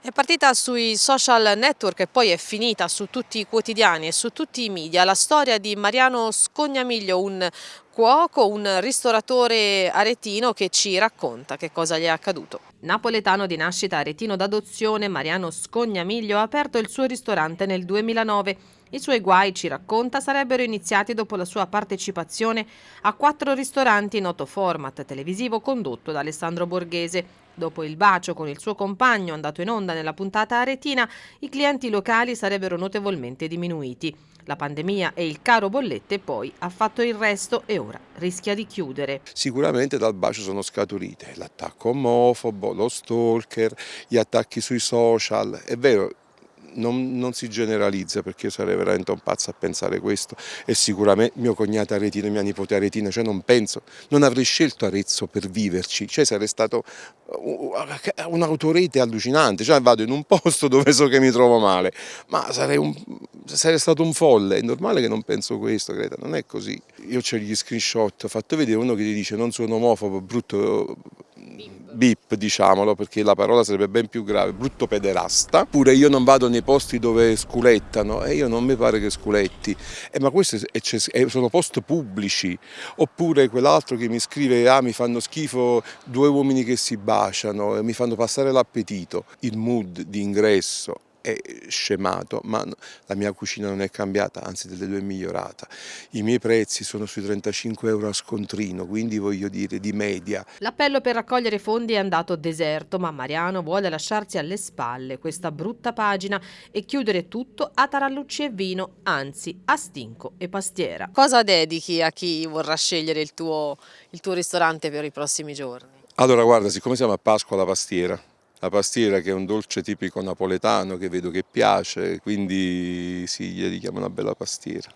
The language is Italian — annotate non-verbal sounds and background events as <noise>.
È partita sui social network e poi è finita su tutti i quotidiani e su tutti i media la storia di Mariano Scognamiglio, un cuoco, un ristoratore aretino che ci racconta che cosa gli è accaduto. Napoletano di nascita aretino d'adozione, Mariano Scognamiglio ha aperto il suo ristorante nel 2009. I suoi guai, ci racconta, sarebbero iniziati dopo la sua partecipazione a quattro ristoranti noto format televisivo condotto da Alessandro Borghese. Dopo il bacio con il suo compagno andato in onda nella puntata aretina, i clienti locali sarebbero notevolmente diminuiti. La pandemia e il caro bollette poi ha fatto il resto e ora rischia di chiudere. Sicuramente dal bacio sono scaturite l'attacco omofobo, lo stalker, gli attacchi sui social. È vero, non, non, si generalizza perché io sarei veramente un pazzo a pensare questo. E sicuramente mio cognato Aretino e mia nipote Aretina, cioè non penso, non avrei scelto Arezzo per viverci, cioè sarei stato un'autorete allucinante, cioè vado in un <laughs> posto dove so che mi trovo male, ma sarei, un, sarei stato un folle, è normale che non penso questo Greta, non è così. Io ho gli screenshot, ho fatto vedere uno che ti dice non sono omofobo, brutto bip diciamolo perché la parola sarebbe ben più grave, brutto pederasta, pure io non vado nei posti dove sculettano e io non mi pare che sculetti, eh, ma questi sono post pubblici, oppure quell'altro che mi scrive ah mi fanno schifo due uomini che si baciano e mi fanno passare l'appetito, il mood di ingresso è scemato, ma la mia cucina non è cambiata, anzi delle due è migliorata. I miei prezzi sono sui 35 euro a scontrino, quindi voglio dire di media. L'appello per raccogliere fondi è andato deserto, ma Mariano vuole lasciarsi alle spalle questa brutta pagina e chiudere tutto a tarallucci e vino, anzi a stinco e pastiera. Cosa dedichi a chi vorrà scegliere il tuo, il tuo ristorante per i prossimi giorni? Allora guarda, siccome siamo a Pasqua la pastiera, la pastiera che è un dolce tipico napoletano che vedo che piace, quindi sì, gli dedichiamo una bella pastiera.